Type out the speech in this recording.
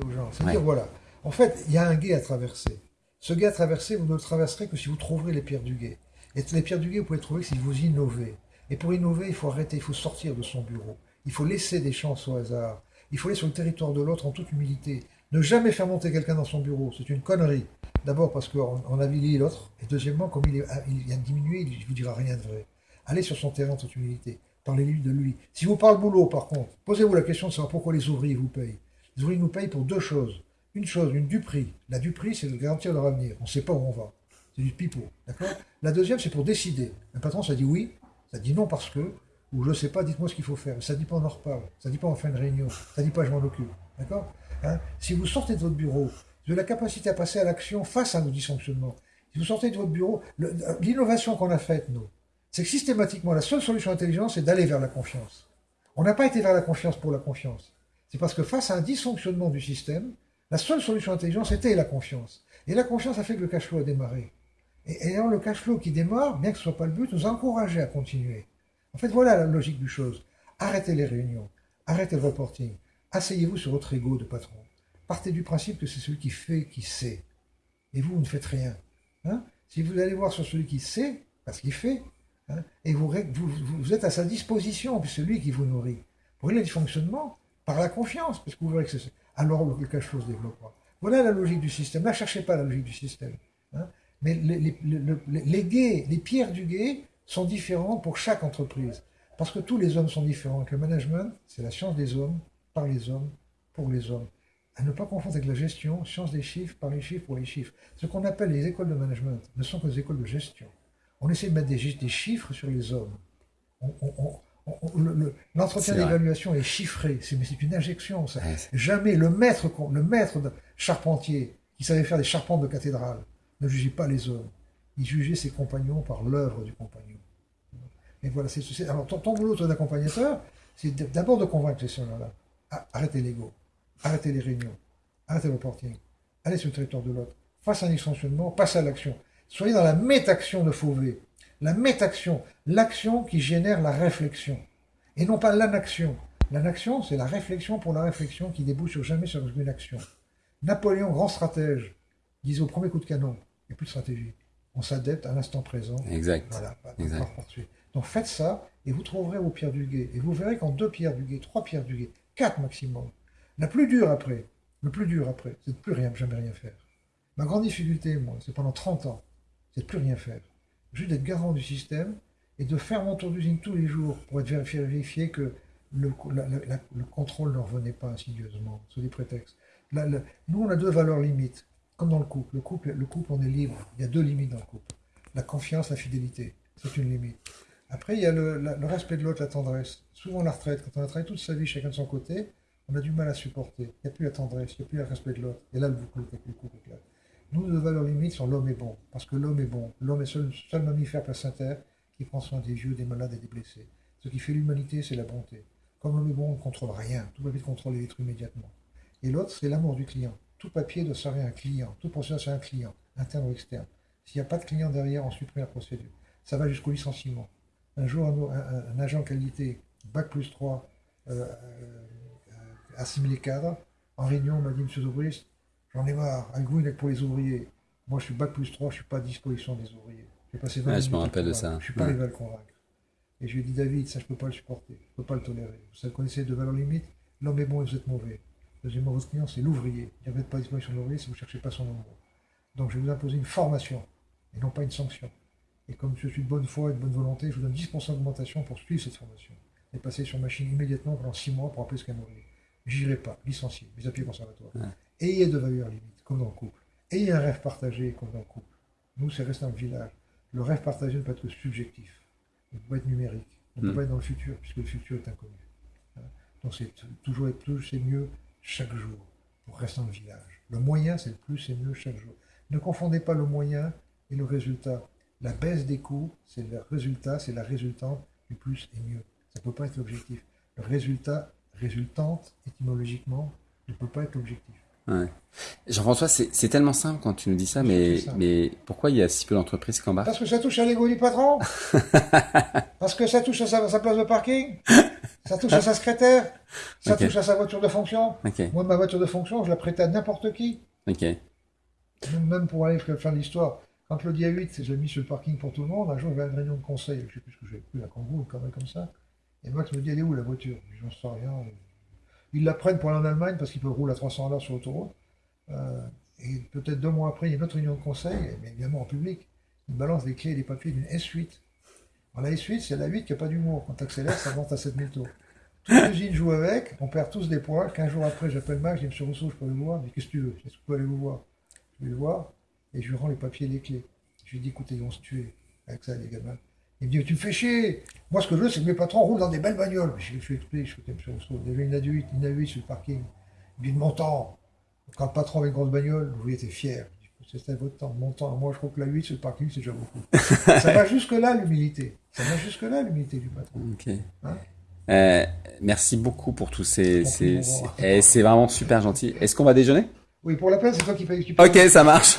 aux gens. C'est dire, voilà, en fait, il y a un guet à traverser. Ce guet à traverser, vous ne le traverserez que si vous trouverez les pierres du guet. Et les pierres du guet, vous pouvez les trouver si vous innovez. Et pour innover, il faut arrêter, il faut sortir de son bureau. Il faut laisser des chances au hasard. Il faut aller sur le territoire de l'autre en toute humilité. Ne jamais faire monter quelqu'un dans son bureau, c'est une connerie. D'abord parce qu'on avilit l'autre, et deuxièmement, comme il, est, il a diminué, il ne vous dira rien de vrai. Allez sur son terrain en toute humilité. Parlez-lui de lui. Si vous parlez boulot, par contre, posez-vous la question de savoir pourquoi les ouvriers vous payent. Ouvriers nous payent pour deux choses. Une chose, une duperie. La duperie, c'est de garantir leur avenir. On ne sait pas où on va. C'est du pipeau. D'accord? La deuxième, c'est pour décider. Un patron, ça dit oui, ça dit non parce que, ou je ne sais pas, dites-moi ce qu'il faut faire. Ça ne dit pas on en reparle. Ça ne dit pas en fin de réunion. Ça ne dit pas je m'en occupe. D'accord? Hein? Si vous sortez de votre bureau, avez la capacité à passer à l'action face à nos dysfonctionnements. Si vous sortez de votre bureau, l'innovation qu'on a faite, nous, c'est que systématiquement, la seule solution intelligente, c'est d'aller vers la confiance. On n'a pas été vers la confiance pour la confiance. C'est parce que face à un dysfonctionnement du système, la seule solution intelligente, c'était la confiance. Et la confiance a fait que le cash flow a démarré. Et ayant le cash flow qui démarre, bien que ce ne soit pas le but, nous a encouragés à continuer. En fait, voilà la logique du chose. Arrêtez les réunions, arrêtez le reporting, asseyez-vous sur votre ego de patron. Partez du principe que c'est celui qui fait qui sait. Et vous, vous ne faites rien. Hein? Si vous allez voir sur celui qui sait, parce qu'il fait, Hein, et vous, êtes à sa disposition, puis c'est lui qui vous nourrit. Pour du fonctionnement la confiance, parce que vous verrez que c'est alors le cash flow se développera. Voilà la logique du système. Ne cherchez pas la logique du système. Hein. Mais les, les, gays, les pierres du guet sont différentes pour chaque entreprise. Parce que tous les hommes sont différents. le management, c'est la science des hommes, par les hommes, pour les hommes. À ne pas confondre avec la gestion, science des chiffres, par les chiffres, pour les chiffres. Ce qu'on appelle les écoles de management ne sont que des écoles de gestion on essaie de mettre des, chiffres sur les hommes. L'entretien d'évaluation est chiffré, mais c'est une injection. Ça. Jamais le maître, le maître de charpentier qui savait faire des charpentes de cathédrale ne jugeait pas les hommes. Il jugeait ses compagnons par l'œuvre du compagnon. Et voilà, c'est alors ton, ton boulot d'accompagnateur, c'est d'abord de convaincre ces gens-là. Ah, arrêtez l'ego, arrêtez les réunions, arrêtez le reporting, allez sur le territoire de l'autre, face à un dysfonctionnement, passez à l'action. Soyez dans la métaction de Fauvet. La métaction, l'action qui génère la réflexion. Et non pas l'anaction. L'anaction, c'est la réflexion pour la réflexion qui débouche jamais sur une action. Napoléon, grand stratège, disait au premier coup de canon, il n'y a plus de stratégie. On s'adapte à l'instant présent. Exact. Voilà, Donc faites ça et vous trouverez vos pierres du guet. Et vous verrez qu'en deux pierres du guet, trois pierres du guet, quatre maximum. La plus dure après, le plus dur après, c'est de plus rien, jamais rien faire. Ma grande difficulté, moi, c'est pendant 30 ans, c'est de plus rien faire. Juste d'être garant du système et de faire mon tour d'usine tous les jours pour être vérifié, que le, contrôle ne revenait pas insidieusement, sous des prétextes. nous, on a deux valeurs limites, comme dans le couple. Le couple, le couple, on est libre. Il y a deux limites dans le couple. La confiance, la fidélité. C'est une limite. Après, il y a le, respect de l'autre, la tendresse. Souvent, la retraite, quand on a travaillé toute sa vie chacun de son côté, on a du mal à supporter. Il n'y a plus la tendresse, il n'y a plus le respect de l'autre. Et là, le couple, le couple éclate. Nous, nos valeurs limites sont l'homme est bon, parce que l'homme est bon. L'homme est seul, seul mammifère placentaire qui prend soin des vieux, des malades et des blessés. Ce qui fait l'humanité, c'est la bonté. Comme l'homme est bon, on ne contrôle rien. Tout papier contrôle les immédiatement. Et l'autre, c'est l'amour du client. Tout papier doit servir un client. Tout procédure c'est un client, interne ou externe. S'il n'y a pas de client derrière, on supprime la procédure. Ça va jusqu'au licenciement. Un jour, un, agent qualité, bac plus 3, euh, euh, assimilé cadre, en réunion, on m'a dit, Monsieur Zobrist, J'en ai marre. Un goût pour les ouvriers. Moi, je suis bac plus 3, je ne suis pas à disposition des ouvriers. J'ai passé 20 je me rappelle de ça. Je ne suis pas arrivé à le convaincre. Et je lui ai dit, David, ça, je ne peux pas le supporter. Je ne peux pas le tolérer. Vous connaissez de valeurs limites L'homme est bon et vous êtes mauvais. Deuxièmement, votre client, c'est l'ouvrier. Il n'y pas à disposition de l'ouvrier si vous ne cherchez pas son nombre. Donc, je vais vous imposer une formation et non pas une sanction. Et comme je suis de bonne foi et de bonne volonté, je vous donne 10% d'augmentation pour suivre cette formation. Et passer sur machine immédiatement pendant 6 mois pour appeler ce qu'un ouvrier. J'irai pas, licencié, mes appuis conservatoires. Ayez de valeurs limites, comme dans le couple. Ayez un rêve partagé, comme dans le couple. Nous, c'est rester dans le village. Le rêve partagé ne peut être que subjectif. Il ne peut pas être numérique. Il ne peut hmm. pas être dans le futur, puisque le futur est inconnu. Hein? Donc, c'est toujours être plus, c'est mieux chaque jour, pour rester dans le village. Le moyen, c'est le plus et mieux chaque jour. Ne confondez pas le moyen et le résultat. La baisse des coûts, c'est le résultat, c'est la résultante du plus et mieux. Ça ne peut pas être l'objectif. Le résultat résultante, étymologiquement, ne peut pas être l'objectif. Jean-François, c'est tellement simple quand tu nous dis ça, mais, mais pourquoi il y a si peu d'entreprises qui embarquent Parce que ça touche à l'ego du patron? Parce que ça touche à sa, place de parking? Ça touche à sa secrétaire, ça touche à sa voiture de fonction? Moi, ma voiture de fonction, je la prêtais à n'importe qui. Même pour aller faire l'histoire. Quand le dia 8, je l'ai mis sur le parking pour tout le monde, un jour, avait une réunion de conseil, je ne sais plus ce que j'avais pris, à ou comme ça. Et Max me dit, elle est où la voiture? J'en sais rien. Ils la prennent pour aller en Allemagne parce qu'ils peuvent rouler à 300 à l'heure sur l'autoroute. Euh, et peut-être deux mois après, il y a une autre réunion de conseil, mais évidemment en public. Ils balancent des clés et des papiers d'une S8. Alors, la S8, c'est la 8 qui n'a pas d'humour. Quand tu accélères, ça monte à 7000 tours. Toute l'usine joue avec, on perd tous des points. Quinze jours après, j'appelle Max, je dis Monsieur Rousseau, je peux aller vous voir? Dit Qu'est-ce que tu veux? Est-ce que je peux aller vous voir Je vais le voir et je lui rends les papiers et les clés. Je lui dis Écoutez, ils vont se tuer avec ça, les gamins. Il me dit Tu me fais chier Moi, ce que je veux, c'est que mes patrons roulent dans des belles bagnoles. Je lui explique Je fais Monsieur Rousseau, il y avait une A8, une A8 sur le parking. Il me dit De mon temps, quand le patron avait une grosse bagnole, vous étiez fier. C'était votre temps, mon temps. Moi, je trouve que la 8 sur le parking, c'est déjà beaucoup. ça va jusque-là, l'humilité. Ça va jusque-là, l'humilité du patron. Ok. Hein euh, merci beaucoup pour tous ces. ces, c'est vraiment super gentil. Est-ce qu'on va déjeuner? Oui, pour la peine, c'est toi qui payes. Ok, ça marche.